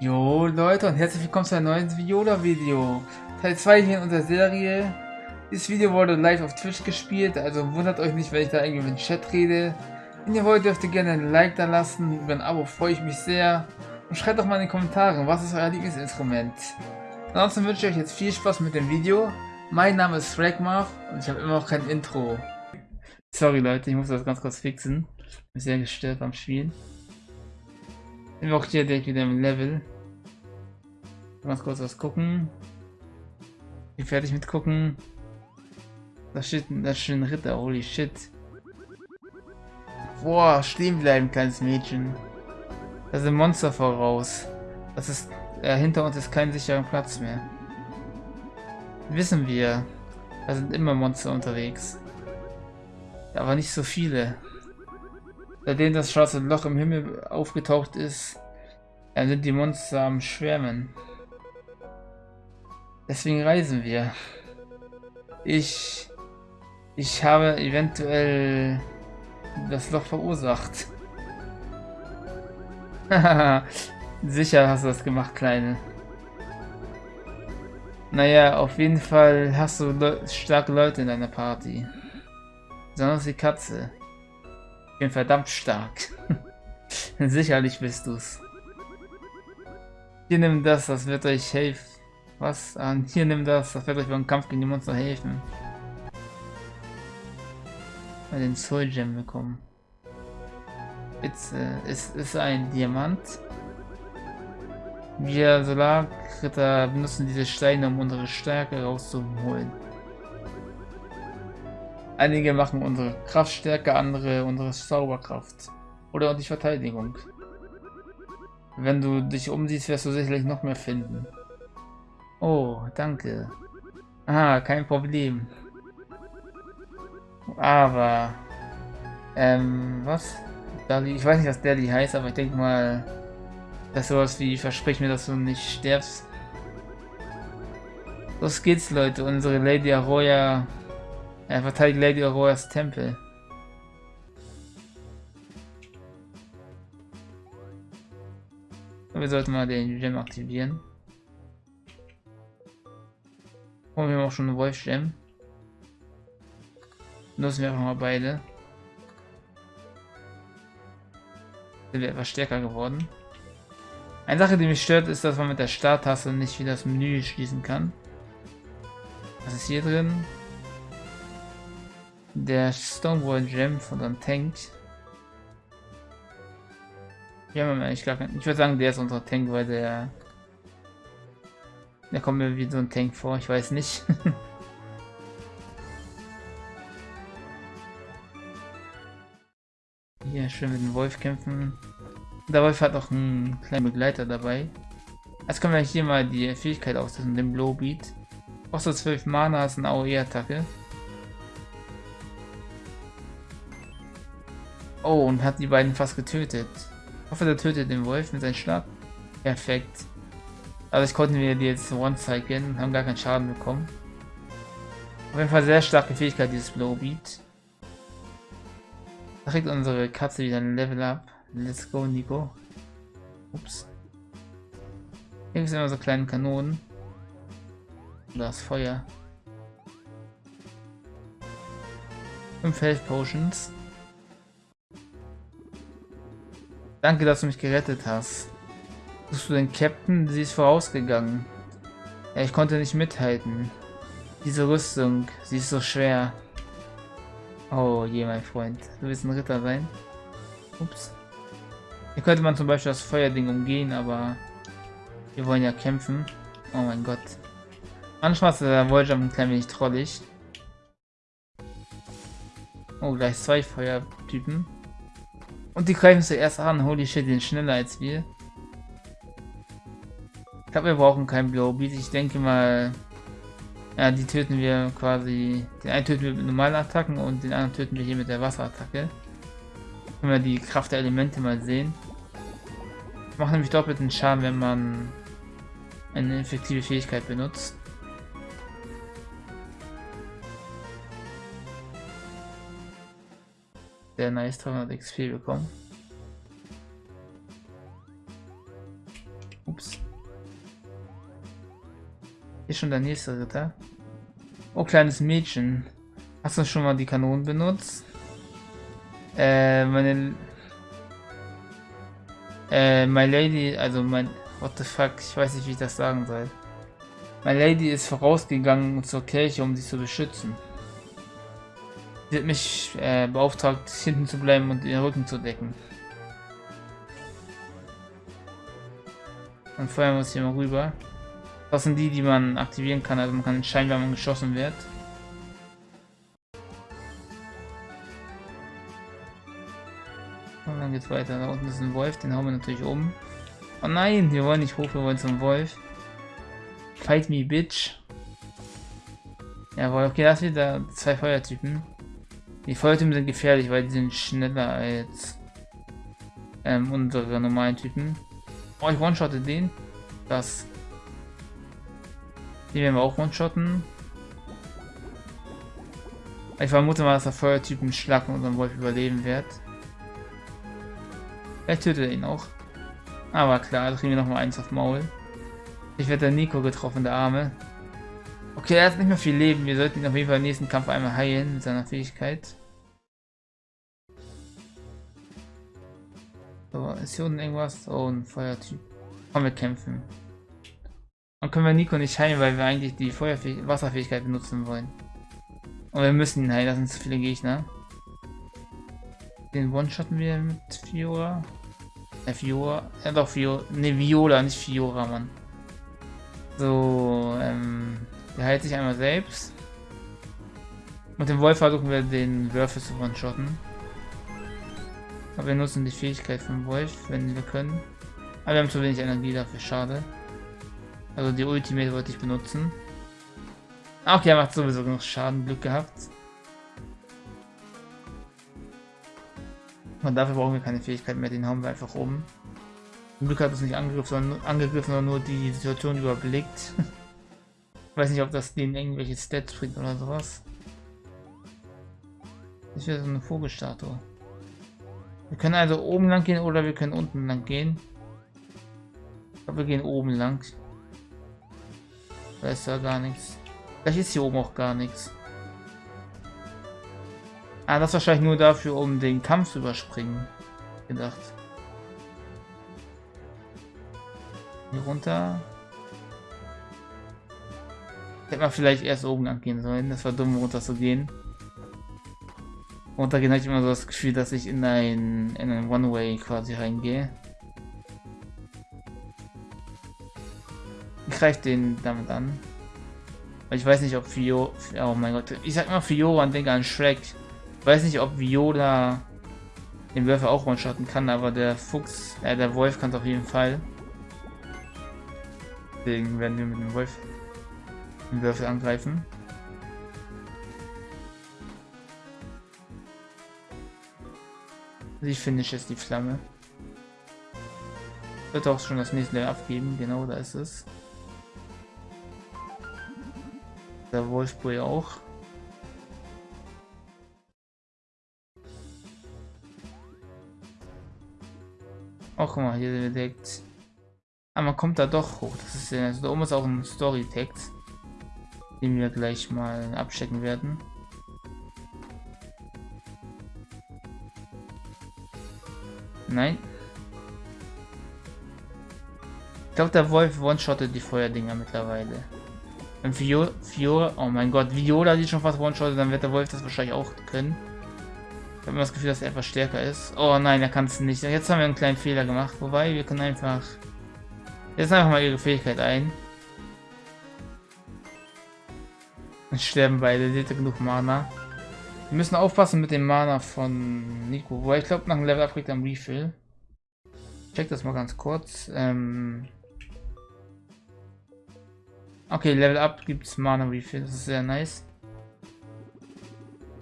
Jo Leute und herzlich willkommen zu einem neuen Viola-Video. Teil 2 hier in unserer Serie. Dieses Video wurde live auf Twitch gespielt, also wundert euch nicht, wenn ich da irgendwie mit dem Chat rede. Wenn ihr wollt, dürft ihr gerne ein Like da lassen, über ein Abo freue ich mich sehr. Und schreibt doch mal in den Kommentaren, was ist euer Lieblingsinstrument. Ansonsten wünsche ich euch jetzt viel Spaß mit dem Video. Mein Name ist Fragmar und ich habe immer noch kein Intro. Sorry Leute, ich muss das ganz kurz fixen. Bin sehr gestört am Spielen. Sind wir auch hier direkt wieder im Level. Ganz kurz was gucken. Bin fertig mit gucken. Da steht da schön Ritter, holy shit. Boah, stehen bleiben, kleines Mädchen. Da sind Monster voraus. Das ist. Äh, hinter uns ist kein sicherer Platz mehr. Wissen wir. Da sind immer Monster unterwegs. Aber nicht so viele. Seitdem das schwarze Loch im Himmel aufgetaucht ist, sind die Monster am Schwärmen. Deswegen reisen wir. Ich... Ich habe eventuell das Loch verursacht. Sicher hast du das gemacht, Kleine. Naja, auf jeden Fall hast du le starke Leute in deiner Party. Besonders die Katze. Bin verdammt stark. Sicherlich bist du's. Hier nimm das, das wird euch helfen. Was? an? hier nimm das, das wird euch beim Kampf gegen die Monster helfen. Mal den Soul Gem bekommen. Jetzt äh, ist, ein Diamant. Wir Solarritter benutzen diese Steine, um unsere Stärke rauszuholen. Einige machen unsere Kraftstärke, andere unsere Zauberkraft. Oder die Verteidigung. Wenn du dich umsiehst, wirst du sicherlich noch mehr finden. Oh, danke. Ah, kein Problem. Aber... Ähm, was? Dali, ich weiß nicht, was Dali heißt, aber ich denke mal, dass sowas wie, versprich mir, dass du nicht stirbst. Los geht's, Leute. Unsere Lady Aroya er verteidigt Lady Auroras Tempel. wir sollten mal den Gem aktivieren. Und wir haben auch schon einen Wolf Gem. Nutzen wir einfach mal beide. Sind wir etwas stärker geworden. Eine Sache, die mich stört, ist, dass man mit der Starttaste nicht wieder das Menü schließen kann. Was ist hier drin? Der Stonewall Gem von Tank. Ja, ich, gar ich würde sagen, der ist unser Tank, weil der... Der kommt mir wie so ein Tank vor, ich weiß nicht. Hier schön mit dem Wolf kämpfen. Der Wolf hat auch einen kleinen Begleiter dabei. Jetzt können wir hier mal die Fähigkeit austesten, den Blowbeat. Kostet 12 Mana, ist eine AOE-Attacke. Oh, und hat die beiden fast getötet. Ich hoffe, der tötet den Wolf mit seinem Schlag. Perfekt. Also ich konnten wir die jetzt one-cyclen und haben gar keinen Schaden bekommen. Auf jeden Fall sehr starke Fähigkeit, dieses Blowbeat. Da kriegt unsere Katze wieder ein Level up. Let's go, Nico. Ups. Hier sind immer so kleine Kanonen. Das Feuer. 5 Health Potions. Danke, dass du mich gerettet hast. Suchst du den Captain? Sie ist vorausgegangen. Ja, ich konnte nicht mithalten. Diese Rüstung, sie ist so schwer. Oh je, mein Freund. Du willst ein Ritter sein? Ups. Hier könnte man zum Beispiel das Feuerding umgehen, aber wir wollen ja kämpfen. Oh mein Gott. Manchmal ist der Volljump ein klein wenig trollig. Oh, gleich zwei Feuertypen. Und die greifen zuerst an. Holy shit, den schneller als wir. Ich glaube, wir brauchen keinen Blowbeat. Ich denke mal, ja, die töten wir quasi. Den einen töten wir mit normalen Attacken und den anderen töten wir hier mit der Wasserattacke. Können wir die Kraft der Elemente mal sehen. Macht nämlich doppelten Schaden, wenn man eine effektive Fähigkeit benutzt. Sehr nice 300 XP bekommen. Ups. Ist schon der nächste Ritter. Oh, kleines Mädchen. Hast du schon mal die Kanonen benutzt? Äh, meine... Äh, my Lady, also mein... What the fuck, ich weiß nicht, wie ich das sagen soll. My Lady ist vorausgegangen zur Kirche, um sie zu beschützen. Sie hat mich äh, beauftragt, hinten zu bleiben und ihren Rücken zu decken. Und vorher muss ich hier mal rüber. Das sind die, die man aktivieren kann. Also man kann entscheiden, wenn man geschossen wird. Und dann geht's weiter. Da unten ist ein Wolf, den hauen wir natürlich um. Oh nein, wir wollen nicht hoch, wir wollen zum Wolf. Fight me, bitch. Jawohl, okay, das wieder zwei Feuertypen. Die Feuertypen sind gefährlich, weil die sind schneller als ähm, unsere normalen Typen. Oh, ich one-shotte den. Das. Den werden wir auch one-shotten. Ich vermute mal, dass der Feuertyp einen Schlag und unseren Wolf überleben wird. Vielleicht tötet er ihn auch. Aber klar, da kriegen wir noch mal eins auf Maul. Ich werde der Nico getroffen, der Arme. Okay, er hat nicht mehr viel Leben. Wir sollten ihn auf jeden Fall im nächsten Kampf einmal heilen mit seiner Fähigkeit. So, ist hier unten irgendwas? Oh, ein Feuertyp. Komm, wir kämpfen. Dann können wir Nico nicht heilen, weil wir eigentlich die Feuerfäh Wasserfähigkeit benutzen wollen. Und wir müssen ihn heilen, das sind zu viele Gegner. Den One-Shotten wir mit Fiora. Äh, Fiora. Ja doch, Fiora. Ne, Viola, nicht Fiora, Mann. So, ähm. Der heilt sich einmal selbst. Mit dem Wolf versuchen wir den Würfel zu one-shotten. Aber wir nutzen die Fähigkeit vom Wolf, wenn wir können. Aber wir haben zu wenig Energie dafür, schade. Also die Ultimate wollte ich benutzen. Okay, er macht sowieso genug Schaden, Glück gehabt. Und dafür brauchen wir keine Fähigkeit mehr, den haben wir einfach oben. Zum Glück hat es nicht angegriffen, sondern, angegriffen, sondern nur die Situation überblickt. ich weiß nicht, ob das denen irgendwelche Stats bringt oder sowas. Ist wieder so eine Vogelstatue. Wir können also oben lang gehen oder wir können unten lang gehen. Ich glaube, wir gehen oben lang. Da ist ja gar nichts. Vielleicht ist hier oben auch gar nichts. Ah, das ist wahrscheinlich nur dafür, um den Kampf zu überspringen. Gedacht. Hier runter. Hätte man vielleicht erst oben lang gehen sollen. Das war dumm, runter zu gehen runtergehen habe ich immer so das Gefühl, dass ich in ein, in ein One-Way quasi reingehe. Ich greife den damit an. Ich weiß nicht, ob Fio... Oh mein Gott. Ich sag immer Fiora und denke an Shrek. Ich weiß nicht, ob Viola den Würfel auch one-shotten kann, aber der Fuchs, äh, der Wolf kann es auf jeden Fall. Deswegen werden wir mit dem Wolf den Würfel angreifen. Ich finish jetzt die Flamme. Wird auch schon das nächste Level abgeben, genau, da ist es. Der Wolfboy auch. Auch guck mal, hier direkt. Ah, man kommt da doch hoch. Das ist ja, also da oben ist auch ein Story-Text, den wir gleich mal abchecken werden. Nein. Ich glaube, der Wolf one-shottet die Feuerdinger mittlerweile. Wenn Fiora, oh mein Gott, Viola die schon fast one-shottet, dann wird der Wolf das wahrscheinlich auch können. Ich habe immer das Gefühl, dass er etwas stärker ist. Oh nein, er kann es nicht. Jetzt haben wir einen kleinen Fehler gemacht. Wobei, wir können einfach... Jetzt einfach mal ihre Fähigkeit ein. Dann sterben beide, seht ihr genug Mana. Wir müssen aufpassen mit dem Mana von Nico. Wo ich glaube, nach dem Level Up kriegt er ein Refill. check das mal ganz kurz. Ähm okay, Level Up gibt es Mana Refill. Das ist sehr nice.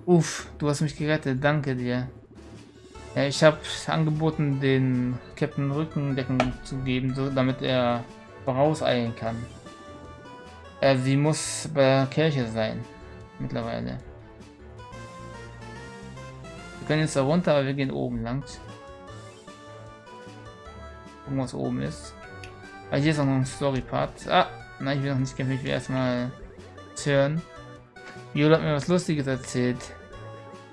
Uff, du hast mich gerettet. Danke dir. Ja, ich habe angeboten, den Captain Rückendecken zu geben, so, damit er vorauseilen kann. Äh, sie muss bei der Kirche sein. Mittlerweile. Wir können jetzt da runter, aber wir gehen oben lang. Gucken, was oben ist. Ah, hier ist auch noch ein Story-Part. Ah, nein, ich will noch nicht kämpfen, ich will erstmal hören. Viola hat mir was Lustiges erzählt.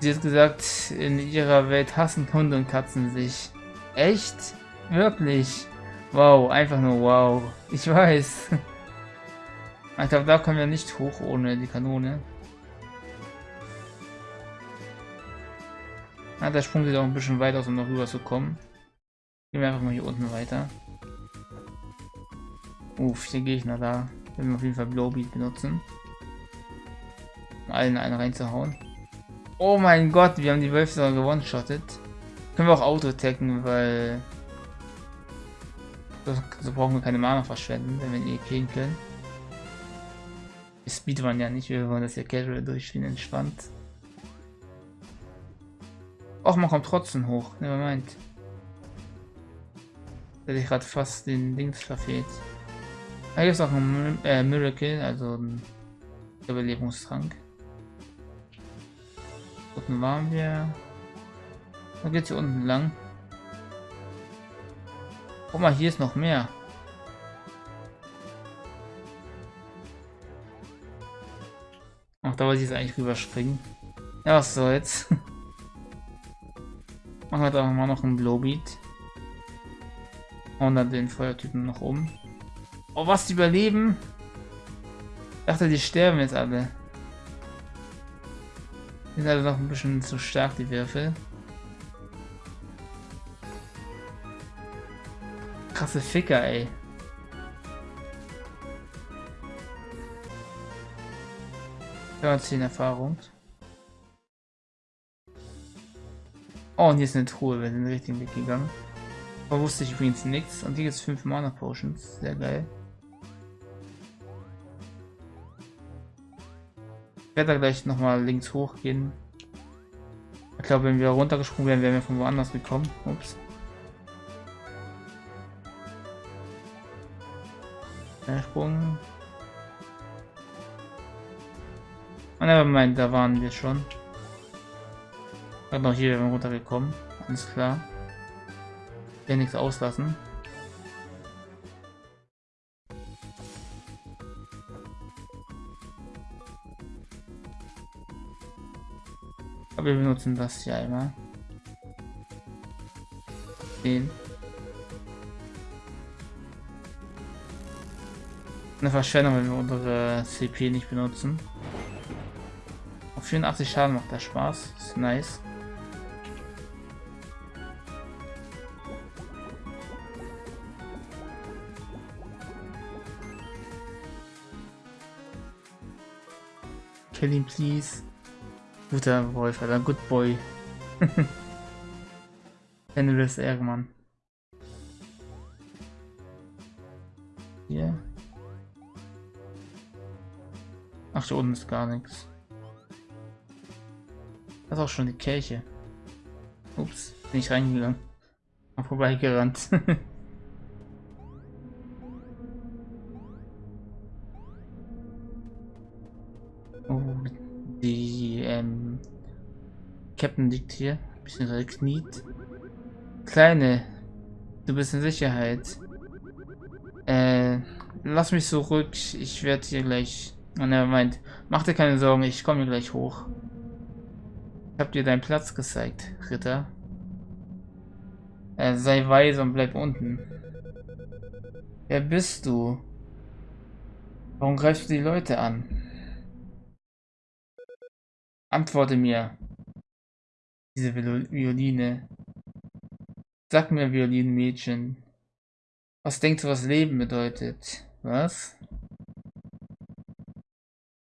Sie hat gesagt, in ihrer Welt hassen Hunde und Katzen sich. Echt? Wirklich? Wow, einfach nur wow. Ich weiß. Ich glaube, da kommen wir nicht hoch ohne die Kanone. Ah, der Sprung sieht auch ein bisschen weit aus, um noch rüber zu kommen. Gehen wir einfach mal hier unten weiter. Uff, hier Gegner da. Wir werden auf jeden Fall Blowbeat benutzen. Um allen einen reinzuhauen. Oh mein Gott, wir haben die Wölfe sogar gewonnen-shottet. Können wir auch Auto-attacken, weil... So, so, brauchen wir keine Mana verschwenden, wenn wir ihn eh killen können. Wir speedrun ja nicht, wir wollen das ja casual durchspielen, entspannt. Och, man kommt trotzdem hoch, meint. Hätte ich gerade fast den Dings verfehlt. Da es auch ein äh, Miracle, also ein Überlebungstrank. Unten waren wir. Da geht's hier unten lang. Guck mal, hier ist noch mehr. Ach, da wollte ich jetzt eigentlich rüberspringen. Ja, was soll's. Machen wir da mal noch einen Blowbeat. Und dann den Feuertypen noch um. Oh, was, die überleben? Ich dachte, die sterben jetzt alle. Die sind also noch ein bisschen zu stark, die Würfel. Krasse Ficker, ey. Ja, 10 Erfahrung. Oh, und hier ist eine Truhe, wir sind den richtigen Weg gegangen. Da wusste ich übrigens nichts. Und hier gibt es 5 Mana Potions. Sehr geil. Ich werde da gleich nochmal links hochgehen. Ich glaube, wenn wir runtergesprungen wären, wären wir von woanders gekommen. Ups. Sprung. Oh, never mind, da waren wir schon. Gerade noch hier wären wir runtergekommen. Alles klar. Ja, nichts auslassen. Aber wir benutzen das hier einmal. Den. Eine Verschwendung, wenn wir unsere CP nicht benutzen. Auf 84 Schaden macht der Spaß. Ist nice. Kill him, please. Guter Wolf, Alter. Good boy. Fenris Ärgermann. Hier. Ach, da unten ist gar nichts. Das ist auch schon die Kirche. Ups, bin ich reingegangen. Hab vorbeigerannt. Captain liegt hier, bisschen kniet. Kleine, du bist in Sicherheit. Äh, lass mich zurück, ich werde hier gleich... Und er meint, mach dir keine Sorgen, ich komme hier gleich hoch. Ich hab dir deinen Platz gezeigt, Ritter. Äh, sei weise und bleib unten. Wer bist du? Warum greifst du die Leute an? Antworte mir. Diese Violine. Sag mir, Violinmädchen. Was denkst du, was Leben bedeutet? Was?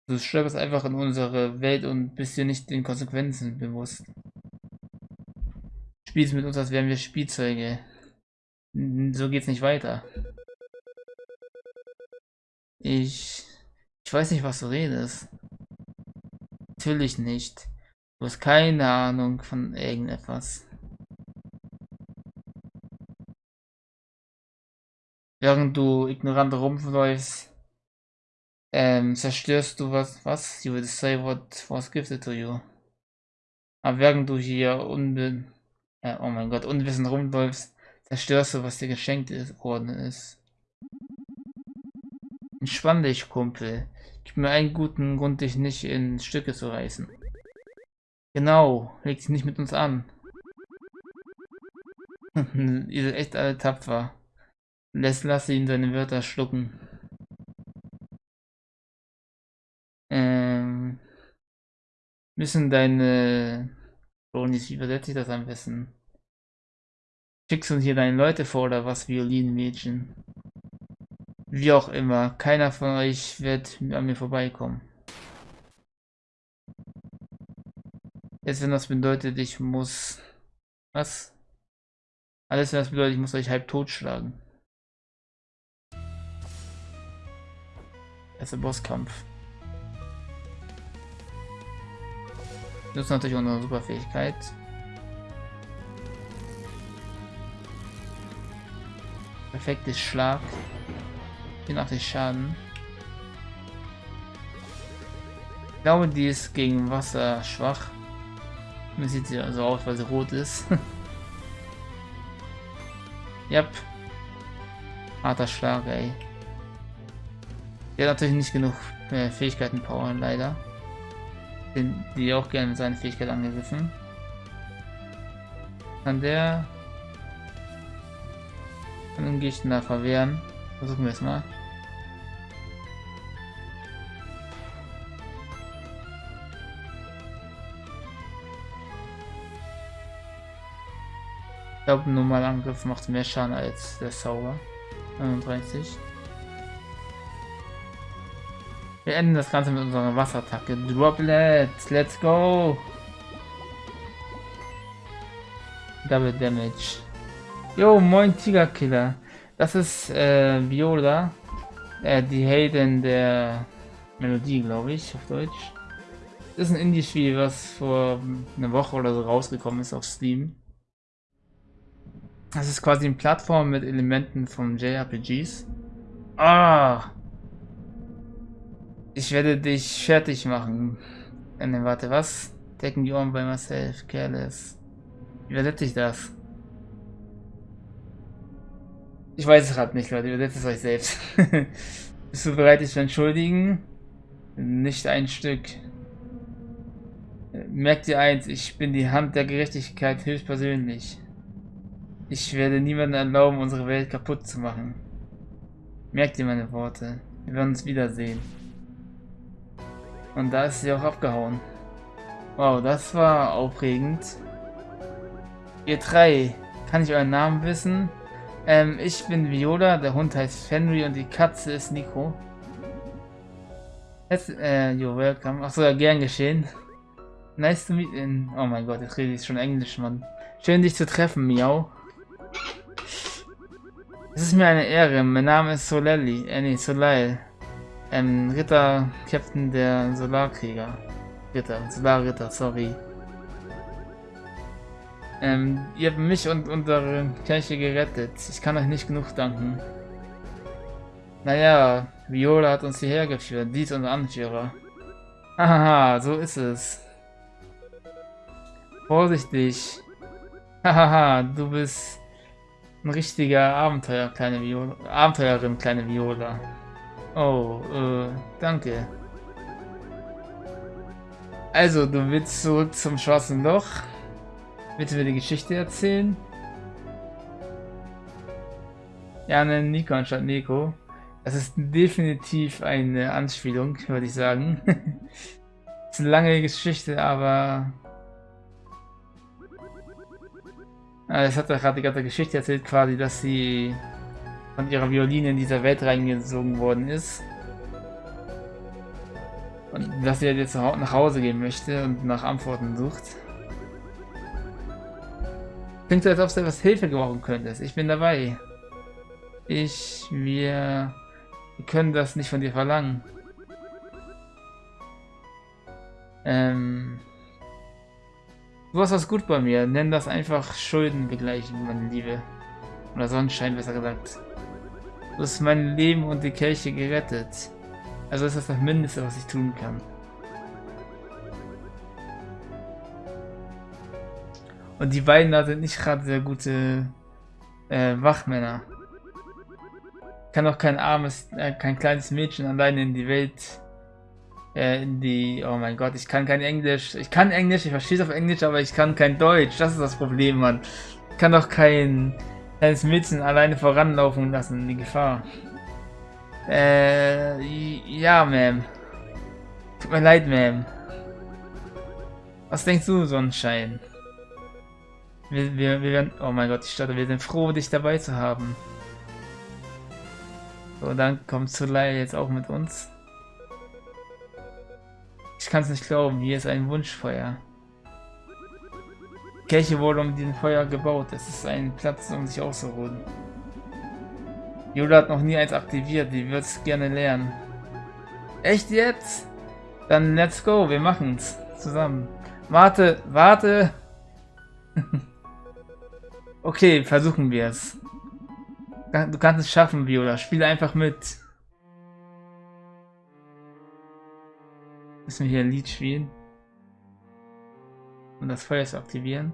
Du stolperst einfach in unsere Welt und bist dir nicht den Konsequenzen bewusst. Spielst mit uns, als wären wir Spielzeuge. So geht's nicht weiter. Ich... Ich weiß nicht, was du redest. Natürlich nicht. Du hast keine Ahnung von irgendetwas. Während du ignorant rumläufst, ähm, zerstörst du was, was? You will say what was gifted to you. Aber während du hier unbe äh, oh mein Gott, unwissend rumläufst, zerstörst du, was dir geschenkt ist, worden ist. Entspann dich, Kumpel. Gib mir einen guten Grund, dich nicht in Stücke zu reißen. Genau, leg dich nicht mit uns an. Ihr seid echt alle tapfer. Lass ihn seine Wörter schlucken. Ähm, müssen deine Bonis, wie übersetze ich das am besten? Schickst du hier deine Leute vor oder was, Violinmädchen? Wie auch immer, keiner von euch wird an mir vorbeikommen. Jetzt wenn das bedeutet, ich muss... Was? Alles wenn das bedeutet, ich muss euch halb totschlagen. Erster Bosskampf. Das ist natürlich unsere Superfähigkeit. Perfektes Schlag. 84 Schaden. Ich glaube, die ist gegen Wasser schwach. Mir sieht sie also aus, weil sie rot ist. yep. Harter Schlag, ey. Der hat natürlich nicht genug äh, Fähigkeiten Power, leider. Den, die auch gerne mit seiner Fähigkeit angegriffen. Kann der... Kann den Gegner verwehren. Versuchen wir es mal. Glaube, normaler Angriff macht mehr Schaden als der Zauber. 39. Wir enden das Ganze mit unserer Wasserattacke. Droplet, let's go! Double Damage. Jo, moin Tiger Killer. Das ist äh, Viola. Äh, die Helden der Melodie, glaube ich, auf Deutsch. Das ist ein Indie-Spiel, was vor einer Woche oder so rausgekommen ist auf Steam. Das ist quasi eine Plattform mit Elementen von JRPGs. Ah! Ich werde dich fertig machen. Äh, ne, warte, was? Taking you on by myself, careless. Übersetze ich das? Ich weiß es gerade nicht, Leute. Übersetzt es euch selbst. Bist du bereit, dich zu entschuldigen? Nicht ein Stück. Merkt ihr eins, ich bin die Hand der Gerechtigkeit höchstpersönlich. Ich werde niemandem erlauben, unsere Welt kaputt zu machen. Merkt ihr meine Worte? Wir werden uns wiedersehen. Und da ist sie auch abgehauen. Wow, das war aufregend. Ihr drei, kann ich euren Namen wissen? Ähm, ich bin Viola, der Hund heißt Fenry und die Katze ist Nico. Jetzt, äh, you're welcome. Achso, ja, gern geschehen. Nice to meet in. Oh mein Gott, jetzt rede ich schon Englisch, Mann. Schön dich zu treffen, Miau. Es ist mir eine Ehre. Mein Name ist Solelli. Äh, nee, Soleil. Ähm, Ritter, Captain der Solarkrieger. Ritter, Solarritter, sorry. Ähm, ihr habt mich und unsere Kirche gerettet. Ich kann euch nicht genug danken. Naja, Viola hat uns hierher geführt. Die ist unser Anführer. Hahaha, so ist es. Vorsichtig. Hahaha, du bist ein richtiger Abenteuer, kleine Viola. Abenteuerin, kleine Viola. Oh, äh, danke. Also, du willst zurück zum schwarzen Loch? Willst mir die Geschichte erzählen? Ja, ne, Nico anstatt Nico. Das ist definitiv eine Anspielung, würde ich sagen. ist eine lange Geschichte, aber Es hat gerade die ganze Geschichte erzählt, quasi, dass sie von ihrer Violine in dieser Welt reingesogen worden ist. Und dass sie jetzt nach Hause gehen möchte und nach Antworten sucht. Klingt so, als ob du etwas Hilfe gebrauchen könntest. Ich bin dabei. Ich, wir, wir können das nicht von dir verlangen. Ähm, Du hast was gut bei mir. Nenn das einfach Schulden begleichen, meine Liebe. Oder Sonnenschein, besser gesagt. Du hast mein Leben und die Kirche gerettet. Also ist das das Mindeste, was ich tun kann. Und die beiden da sind nicht gerade sehr gute äh, Wachmänner. kann auch kein armes, äh, kein kleines Mädchen alleine in die Welt, äh, die, oh mein Gott, ich kann kein Englisch, ich kann Englisch, ich verstehe es auf Englisch, aber ich kann kein Deutsch, das ist das Problem, Mann. Ich kann doch kein kleines Mädchen alleine voranlaufen lassen die Gefahr. Äh, ja, Ma'am. Tut mir leid, Ma'am. Was denkst du, Sonnenschein? Wir, wir, wir werden, oh mein Gott, ich starte, wir sind froh, dich dabei zu haben. So, dann kommt Soleil jetzt auch mit uns. Ich kann es nicht glauben, hier ist ein Wunschfeuer. Kirche wurde um diesen Feuer gebaut. Es ist ein Platz, um sich auszuruhen. Yoda hat noch nie eins aktiviert, die wird es gerne lernen. Echt jetzt? Dann let's go, wir machen's zusammen. Warte, warte. okay, versuchen wir es. Du kannst es schaffen, Viola. Spiel einfach mit. Müssen wir hier ein Lied spielen? Und das Feuer zu aktivieren.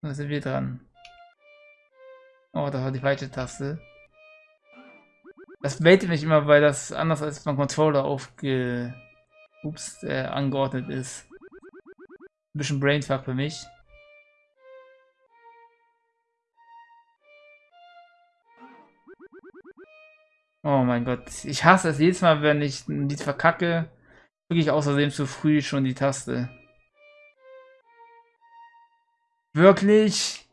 Da sind wir dran. Oh, das war die falsche Taste. Das baitet mich immer, weil das anders als beim Controller aufge... Ups, äh, angeordnet ist. Ein bisschen Brainfuck für mich. Oh mein Gott, ich hasse es jedes Mal, wenn ich ein Lied verkacke, drücke ich außerdem zu früh schon die Taste. Wirklich?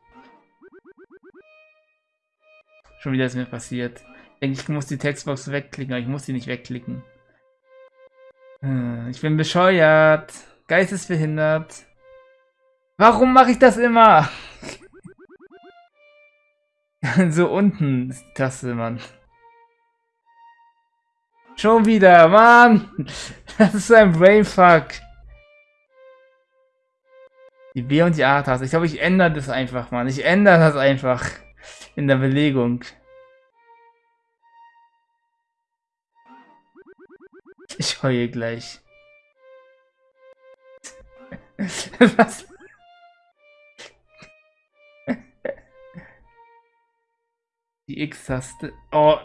Schon wieder ist mir passiert. Ich denke, ich muss die Textbox wegklicken, aber ich muss sie nicht wegklicken. Hm, ich bin bescheuert. Geistesbehindert. Warum mache ich das immer? so unten ist die Taste, Mann. Schon wieder, Mann! Das ist ein Brainfuck. Die B und die A-Taste. Ich glaube, ich ändere das einfach, Mann. Ich ändere das einfach in der Belegung. Ich heule gleich. Was? Die X-Taste. Oh,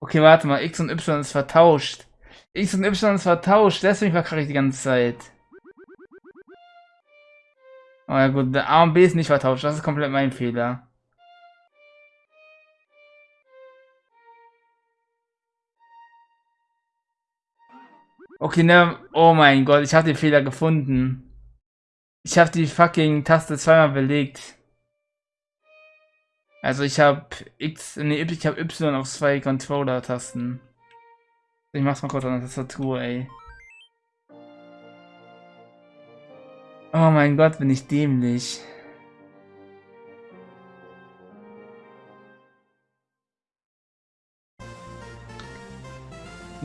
Okay, warte mal. X und Y ist vertauscht. X und Y ist vertauscht. Deswegen verkacke ich die ganze Zeit. Oh ja gut, A und B ist nicht vertauscht. Das ist komplett mein Fehler. Okay, ne. Oh mein Gott, ich habe den Fehler gefunden. Ich habe die fucking Taste zweimal belegt. Also ich habe X, nee, ich habe Y auf zwei Controller-Tasten. Ich mach's mal kurz an der Tastatur, ey. Oh mein Gott, bin ich dämlich.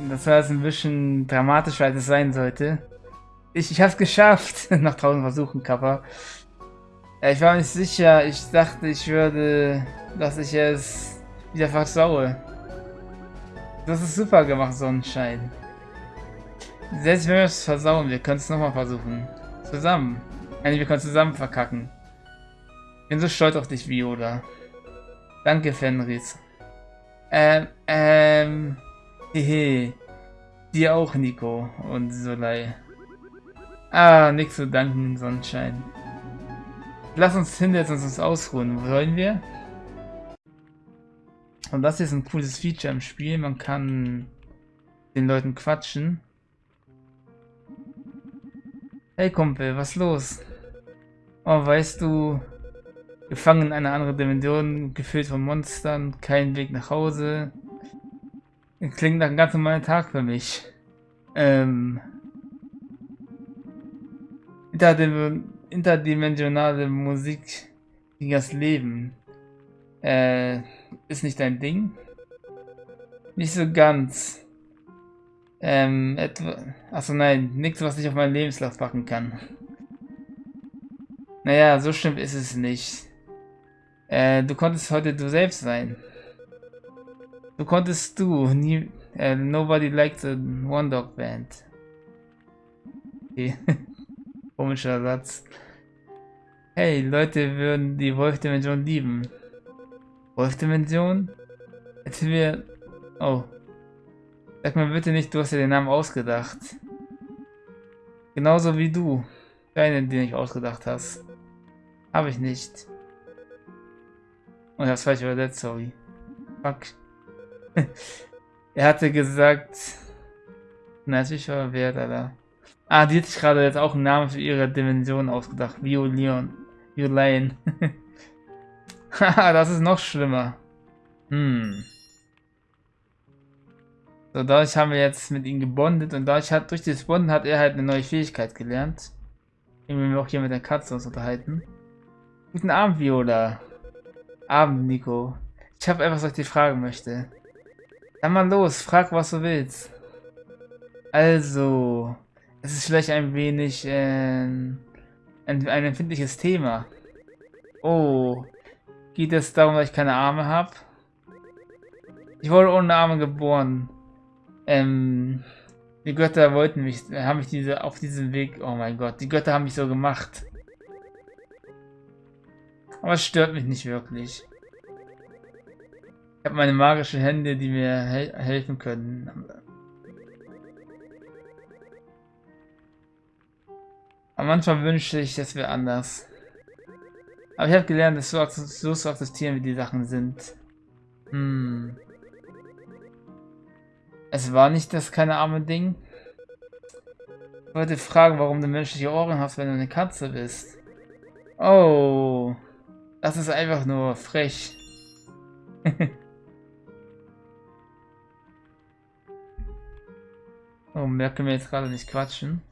Das war jetzt ein bisschen dramatischer, als es sein sollte. Ich, ich hab's geschafft, nach tausend Versuchen, Kappa. Ich war nicht sicher. Ich dachte, ich würde, dass ich es wieder versaue. Das ist super gemacht, Sonnenschein. Selbst wenn wir es versauen, wir können es nochmal versuchen. Zusammen. Nein, wir können zusammen verkacken. Ich bin so stolz auf dich, Viola. Danke, Fenris. Ähm, ähm, hehe. Dir auch, Nico und Solei. Ah, nichts zu danken, Sonnenschein. Lass uns hinsetzen und uns ausruhen. Wollen wir? Und das ist ein cooles Feature im Spiel. Man kann den Leuten quatschen. Hey Kumpel, was los? Oh, weißt du, gefangen in einer anderen Dimension, gefüllt von Monstern, kein Weg nach Hause. Klingt nach einem ganz normalen Tag für mich. Ähm. Interdimensionale Musik gegen das Leben. Äh, ist nicht dein Ding? Nicht so ganz. Ähm, etwa. Achso, nein, nichts, was ich auf meinen Lebenslauf packen kann. Naja, so schlimm ist es nicht. Äh, du konntest heute du selbst sein. Du konntest du, nie, äh, nobody liked the One Dog Band. Okay. Komischer Satz. Hey, Leute würden die Wolf-Dimension lieben. Wolf-Dimension? Jetzt wir... Oh. Sag mir bitte nicht, du hast dir den Namen ausgedacht. Genauso wie du. Deinen, den ich ausgedacht hast. Habe ich nicht. Und oh, das falsch übersetzt, sorry. Fuck. er hatte gesagt... Na, ist war wert, Alter. Ah, die hat sich gerade jetzt auch einen Namen für ihre Dimension ausgedacht. Violion. Violain. Haha, das ist noch schlimmer. Hm. So, dadurch haben wir jetzt mit ihm gebondet und dadurch hat, durch das Bonden hat er halt eine neue Fähigkeit gelernt. Irgendwie wir auch hier mit der Katze uns unterhalten. Guten Abend, Viola. Abend, Nico. Ich habe etwas, was ich dir fragen möchte. Dann mal los, frag, was du willst. Also, es ist vielleicht ein wenig äh, ein, ein empfindliches Thema. Oh, geht es darum, dass ich keine Arme habe? Ich wurde ohne Arme geboren. Ähm, die Götter wollten mich, haben mich diese auf diesem Weg. Oh mein Gott, die Götter haben mich so gemacht. Aber es stört mich nicht wirklich. Ich habe meine magischen Hände, die mir he helfen können. Aber manchmal wünschte ich, es wäre anders. Aber ich habe gelernt, dass so, so zu akzeptieren, wie die Sachen sind. Hm. Es war nicht das keine arme Ding. Ich wollte fragen, warum du menschliche Ohren hast, wenn du eine Katze bist. Oh. Das ist einfach nur frech. oh, mehr können wir jetzt gerade nicht quatschen.